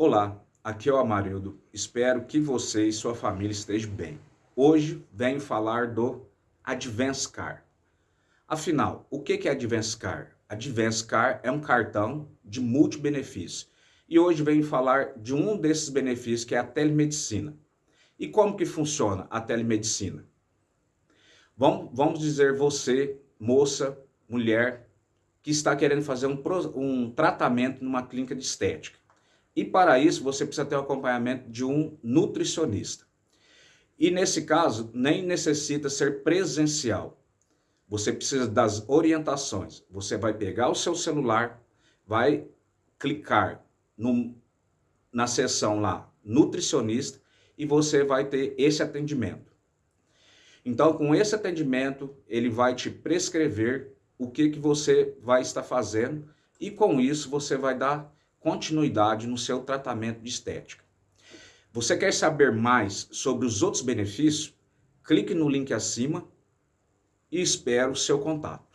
Olá, aqui é o Amarildo. Espero que você e sua família estejam bem. Hoje venho falar do Advance Car. Afinal, o que é Advance Car? Advance Car é um cartão de multibenefício. E hoje venho falar de um desses benefícios que é a telemedicina. E como que funciona a telemedicina? Vamos, vamos dizer você, moça, mulher, que está querendo fazer um, um tratamento numa clínica de estética. E para isso você precisa ter o acompanhamento de um nutricionista. E nesse caso, nem necessita ser presencial. Você precisa das orientações. Você vai pegar o seu celular, vai clicar no, na seção lá, nutricionista, e você vai ter esse atendimento. Então, com esse atendimento, ele vai te prescrever o que, que você vai estar fazendo e com isso você vai dar continuidade no seu tratamento de estética. Você quer saber mais sobre os outros benefícios? Clique no link acima e espero o seu contato.